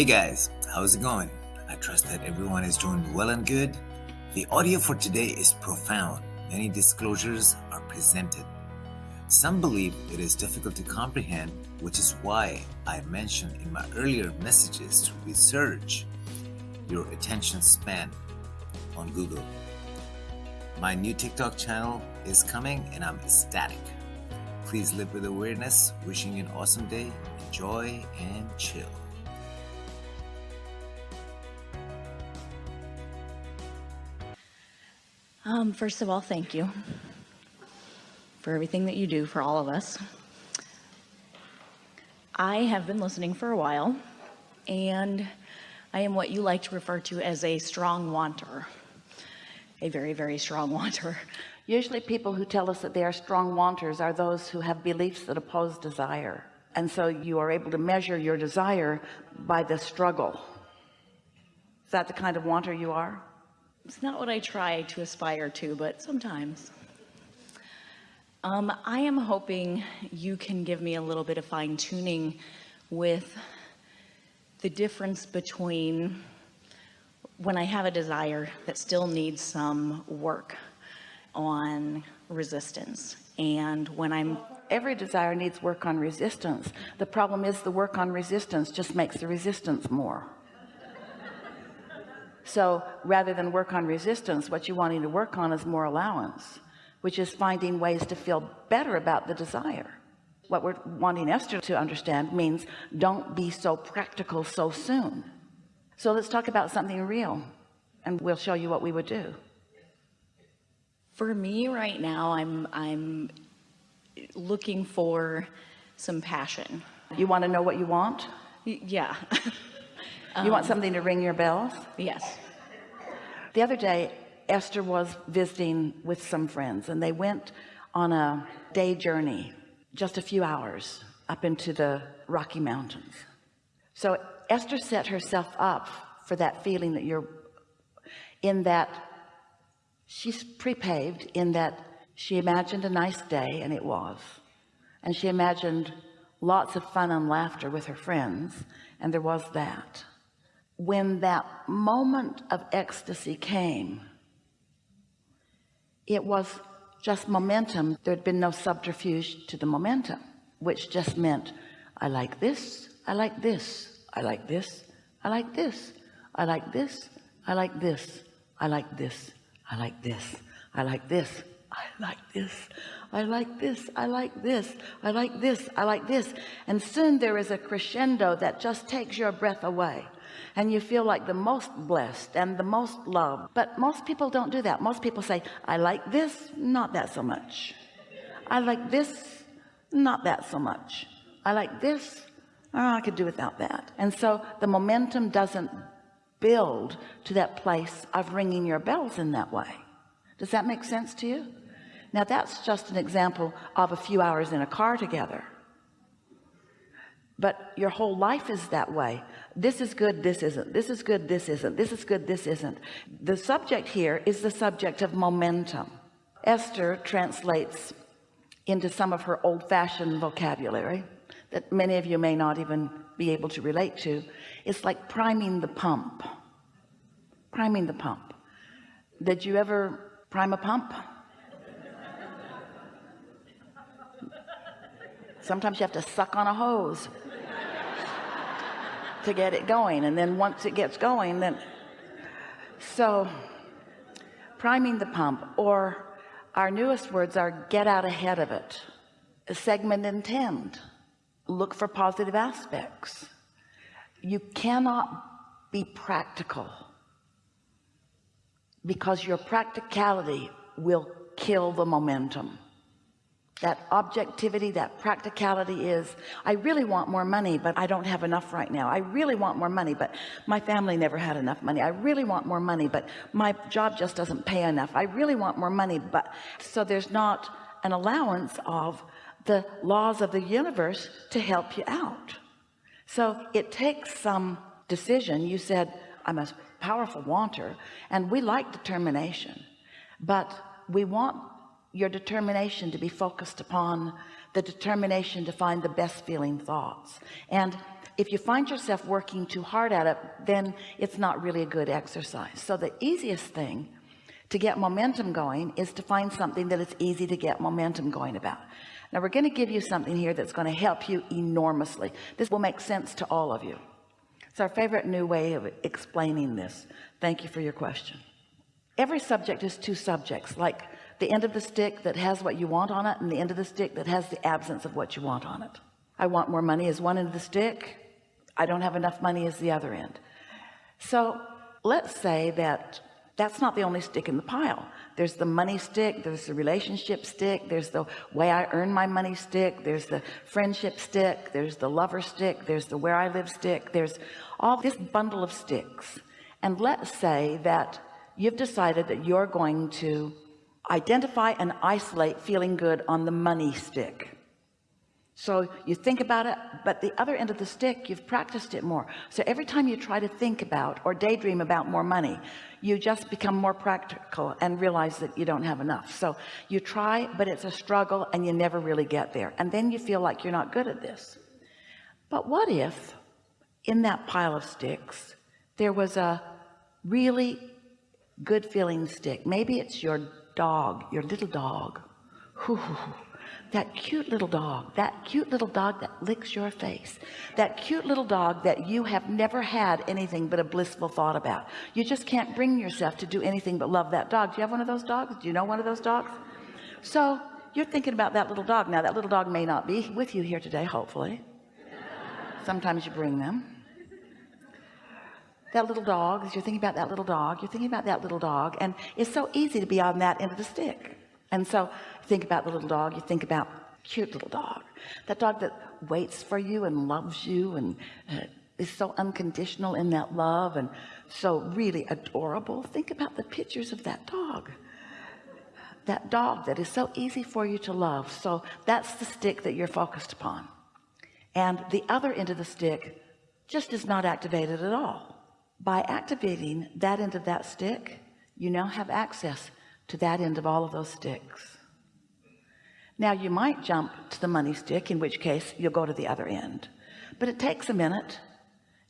Hey guys, how's it going? I trust that everyone is doing well and good. The audio for today is profound. Many disclosures are presented. Some believe it is difficult to comprehend, which is why I mentioned in my earlier messages to research your attention span on Google. My new TikTok channel is coming and I'm ecstatic. Please live with awareness. Wishing you an awesome day. Enjoy and chill. Um, first of all, thank you for everything that you do for all of us. I have been listening for a while, and I am what you like to refer to as a strong wanter, a very, very strong wanter. Usually people who tell us that they are strong wanters are those who have beliefs that oppose desire. And so you are able to measure your desire by the struggle. Is that the kind of wanter you are? It's not what I try to aspire to, but sometimes. Um, I am hoping you can give me a little bit of fine tuning with the difference between when I have a desire that still needs some work on resistance and when I'm every desire needs work on resistance the problem is the work on resistance just makes the resistance more so rather than work on resistance what you wanting to work on is more allowance which is finding ways to feel better about the desire. What we're wanting Esther to understand means don't be so practical so soon. So let's talk about something real and we'll show you what we would do. For me right now I'm I'm looking for some passion. You want to know what you want? Yeah you um, want something to ring your bells yes. The other day Esther was visiting with some friends and they went on a day journey just a few hours up into the Rocky Mountains. So Esther set herself up for that feeling that you're in that she's prepaved in that she imagined a nice day and it was. And she imagined lots of fun and laughter with her friends and there was that when that moment of ecstasy came it was just momentum there had been no subterfuge to the momentum which just meant I like this I like this I like this I like this I like this I like this I like this I like this I like this I like this I like this I like this I like this I like this and soon there is a crescendo that just takes your breath away and you feel like the most blessed and the most loved. But most people don't do that. Most people say I like this not that so much. I like this not that so much. I like this oh, I could do without that. And so the momentum doesn't build to that place of ringing your bells in that way. Does that make sense to you? Now that's just an example of a few hours in a car together but your whole life is that way. This is good this isn't. This is good this isn't. This is good this isn't. The subject here is the subject of momentum. Esther translates into some of her old-fashioned vocabulary that many of you may not even be able to relate to. It's like priming the pump. Priming the pump. Did you ever prime a pump? Sometimes you have to suck on a hose to get it going and then once it gets going then so priming the pump or our newest words are get out ahead of it. Segment intend. Look for positive aspects. You cannot be practical because your practicality will kill the momentum that objectivity that practicality is I really want more money but I don't have enough right now. I really want more money but my family never had enough money. I really want more money but my job just doesn't pay enough. I really want more money but so there's not an allowance of the laws of the universe to help you out. So it takes some decision. You said I'm a powerful wanter and we like determination but we want your determination to be focused upon the determination to find the best feeling thoughts. And if you find yourself working too hard at it then it's not really a good exercise. So the easiest thing to get momentum going is to find something that it's easy to get momentum going about. Now we're going to give you something here that's going to help you enormously. This will make sense to all of you. It's our favorite new way of explaining this. Thank you for your question. Every subject is two subjects like the end of the stick that has what you want on it and the end of the stick that has the absence of what you want on it. I want more money as one end of the stick. I don't have enough money as the other end. So let's say that that's not the only stick in the pile. There's the money stick there's the relationship stick there's the way I earn my money stick there's the friendship stick there's the lover stick there's the where I live stick there's all this bundle of sticks. And let's say that you've decided that you're going to identify and isolate feeling good on the money stick. So you think about it but the other end of the stick you've practiced it more. So every time you try to think about or daydream about more money you just become more practical and realize that you don't have enough. So you try but it's a struggle and you never really get there. And then you feel like you're not good at this. But what if in that pile of sticks there was a really good feeling stick? Maybe it's your dog your little dog. That cute little dog that cute little dog that licks your face. That cute little dog that you have never had anything but a blissful thought about. You just can't bring yourself to do anything but love that dog. Do you have one of those dogs? Do you know one of those dogs? So you're thinking about that little dog. Now that little dog may not be with you here today hopefully. Sometimes you bring them that little dog as you're thinking about that little dog you're thinking about that little dog and it's so easy to be on that end of the stick. And so think about the little dog you think about cute little dog. That dog that waits for you and loves you and uh, is so unconditional in that love and so really adorable. Think about the pictures of that dog. That dog that is so easy for you to love. So that's the stick that you're focused upon. And the other end of the stick just is not activated at all by activating that end of that stick you now have access to that end of all of those sticks. Now you might jump to the money stick in which case you'll go to the other end. But it takes a minute.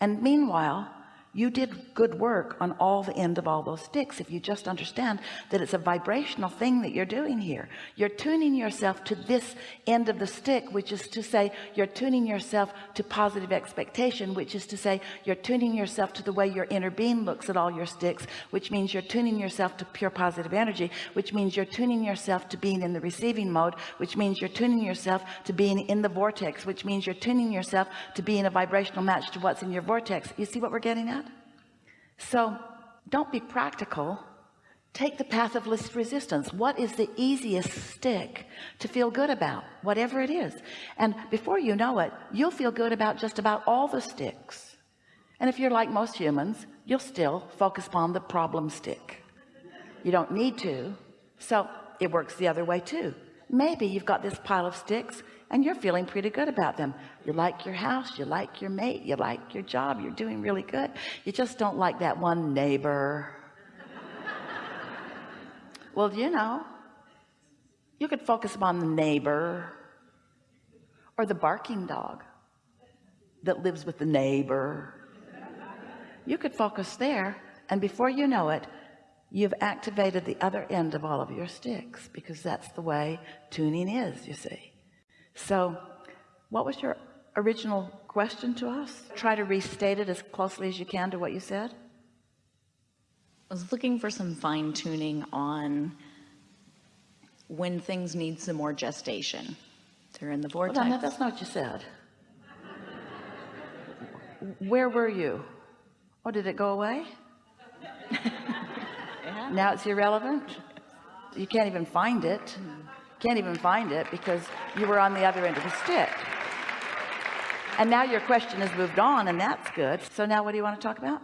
And meanwhile you did good work on all the end of all those sticks if you just understand that it's a vibrational thing that you're doing here. You're tuning yourself to this end of the stick which is to say you're tuning yourself to positive expectation which is to say you're tuning yourself to the way your inner being looks at all your sticks which means you're tuning yourself to pure positive energy which means you're tuning yourself to being in the receiving mode which means you're tuning yourself to being in the vortex which means you're tuning yourself to being a vibrational match to what's in your vortex. You see what we're getting at so don't be practical. Take the path of least resistance. What is the easiest stick to feel good about? Whatever it is. And before you know it you'll feel good about just about all the sticks. And if you're like most humans you'll still focus upon the problem stick. You don't need to. So it works the other way too. Maybe you've got this pile of sticks and you're feeling pretty good about them. You like your house you like your mate you like your job you're doing really good. You just don't like that one neighbor. Well you know you could focus upon the neighbor or the barking dog that lives with the neighbor. You could focus there and before you know it you've activated the other end of all of your sticks because that's the way tuning is you see so what was your original question to us? Try to restate it as closely as you can to what you said. I was looking for some fine tuning on when things need some more gestation. They're in the vortex. well, that's not what you said. Where were you? Oh did it go away? Yeah. now it's irrelevant? You can't even find it hmm. Can't even find it because you were on the other end of the stick. And now your question has moved on and that's good. So now what do you want to talk about?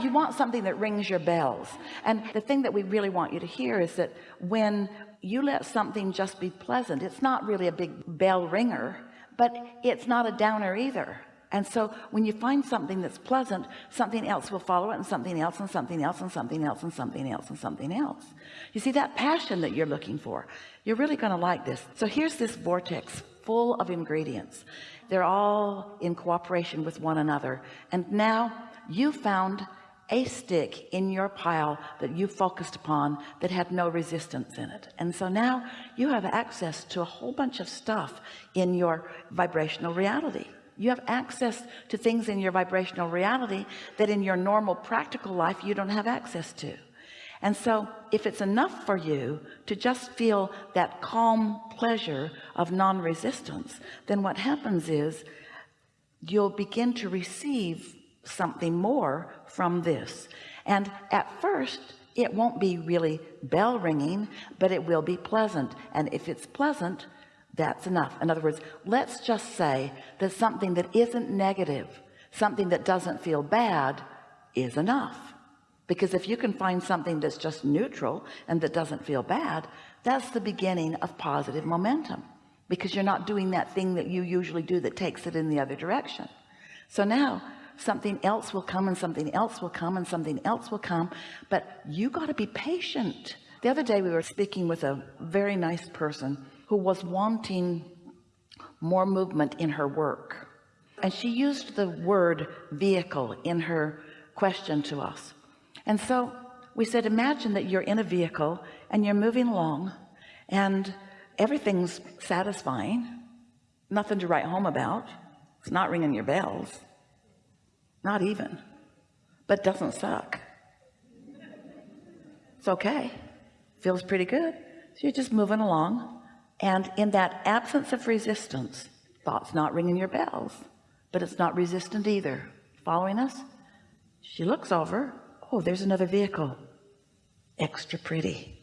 You want something that rings your bells. And the thing that we really want you to hear is that when you let something just be pleasant it's not really a big bell ringer but it's not a downer either and so when you find something that's pleasant something else will follow it and something else and something else and something else and something else and something else. You see that passion that you're looking for you're really going to like this. So here's this vortex full of ingredients. They're all in cooperation with one another. And now you found a stick in your pile that you focused upon that had no resistance in it. And so now you have access to a whole bunch of stuff in your vibrational reality you have access to things in your vibrational reality that in your normal practical life you don't have access to. And so if it's enough for you to just feel that calm pleasure of non-resistance then what happens is you'll begin to receive something more from this. And at first it won't be really bell ringing but it will be pleasant. And if it's pleasant that's enough. In other words let's just say that something that isn't negative something that doesn't feel bad is enough. Because if you can find something that's just neutral and that doesn't feel bad that's the beginning of positive momentum. Because you're not doing that thing that you usually do that takes it in the other direction. So now something else will come and something else will come and something else will come but you got to be patient. The other day we were speaking with a very nice person who was wanting more movement in her work. And she used the word vehicle in her question to us. And so we said imagine that you're in a vehicle and you're moving along and everything's satisfying. Nothing to write home about. It's not ringing your bells. Not even. But doesn't suck. It's okay. Feels pretty good. So you're just moving along and in that absence of resistance thoughts not ringing your bells but it's not resistant either. Following us? She looks over. Oh there's another vehicle. Extra pretty.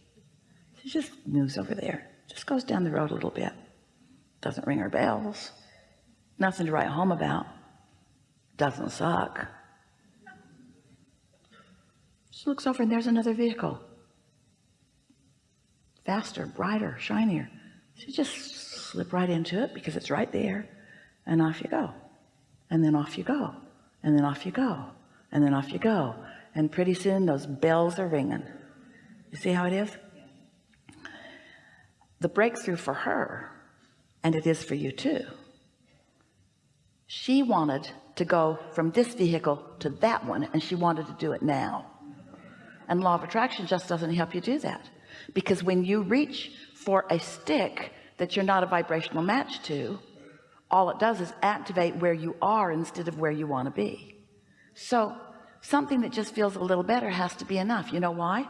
She just moves over there. Just goes down the road a little bit. Doesn't ring her bells. Nothing to write home about. Doesn't suck. She looks over and there's another vehicle. Faster brighter shinier she just slip right into it because it's right there and off you go. And then off you go. And then off you go. And then off you go. And pretty soon those bells are ringing. You see how it is? The breakthrough for her and it is for you too. She wanted to go from this vehicle to that one and she wanted to do it now. And law of attraction just doesn't help you do that. Because when you reach for a stick that you're not a vibrational match to all it does is activate where you are instead of where you want to be. So something that just feels a little better has to be enough. You know why?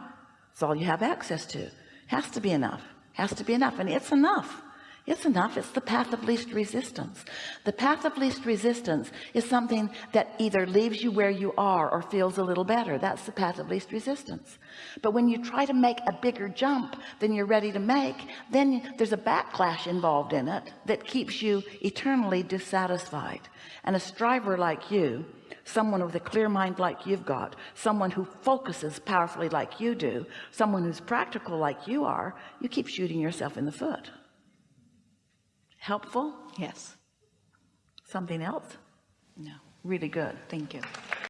It's all you have access to. Has to be enough. Has to be enough and it's enough it's enough. It's the path of least resistance. The path of least resistance is something that either leaves you where you are or feels a little better. That's the path of least resistance. But when you try to make a bigger jump than you're ready to make then there's a backlash involved in it that keeps you eternally dissatisfied. And a striver like you someone with a clear mind like you've got someone who focuses powerfully like you do someone who's practical like you are you keep shooting yourself in the foot helpful Yes. something else No. really good Thank you.